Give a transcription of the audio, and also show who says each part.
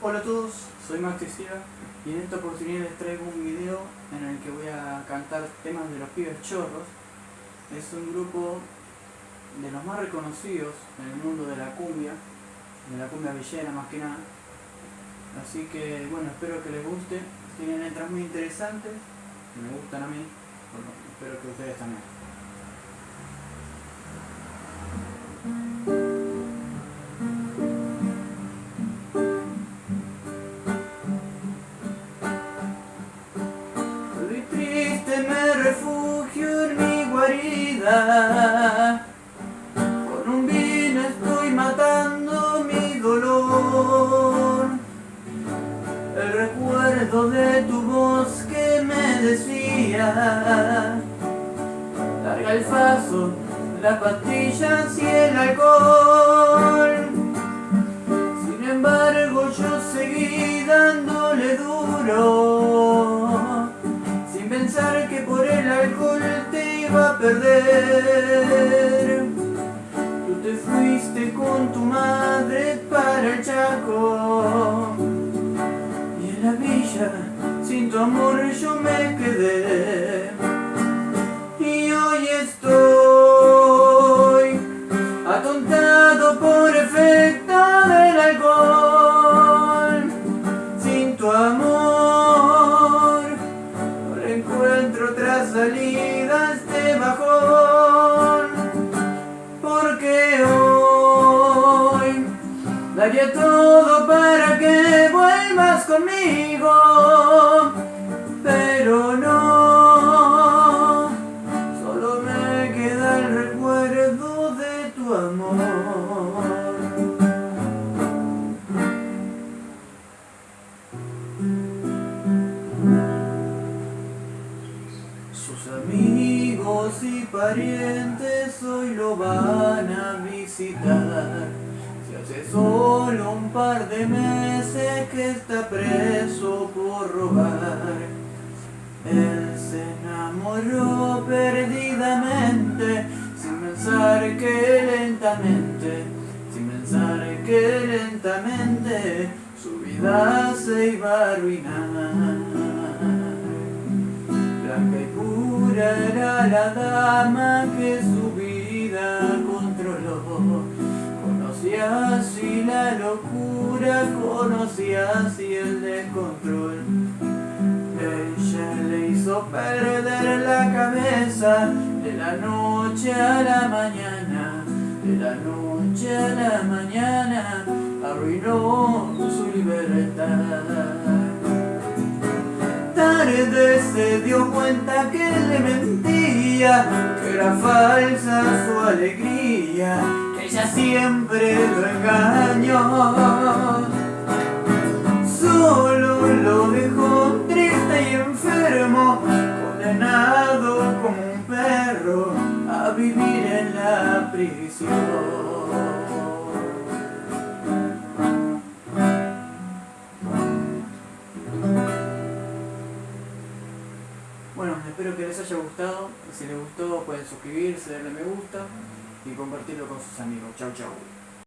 Speaker 1: Hola a todos, soy Max y en esta oportunidad les traigo un video en el que voy a cantar temas de los pibes chorros. Es un grupo de los más reconocidos en el mundo de la cumbia, de la cumbia villera más que nada. Así que bueno, espero que les guste. Tienen letras muy interesantes, me gustan a mí, espero que ustedes también. Con un vino estoy matando mi dolor. El recuerdo de tu voz que me decía. Larga el faso, las pastillas y perder. Tú te fuiste con tu madre para el Chaco. Y en la villa, sin tu amor, yo me quedé. Daría todo para que vuelvas conmigo. Pero no, solo me queda el recuerdo de tu amor. Sus amigos y parientes hoy lo van a visitar. Solo un par de meses que está preso por robar. Él se enamoró perdidamente, sin pensar que lentamente, sin pensar que lentamente su vida se iba a arruinar. Blanca y pura era la dama que su la locura, conocía así el descontrol. Ella le hizo perder la cabeza de la noche a la mañana, de la noche a la mañana, arruinó su libertad. Tarde se dio cuenta que le mentía, que era falsa su alegría, ella siempre lo engañó. Solo lo dejó triste y enfermo, condenado como un perro a vivir en la prisión. Bueno, espero que les haya gustado. Si les gustó pueden suscribirse, darle me gusta y compartirlo con sus amigos. Chau chau.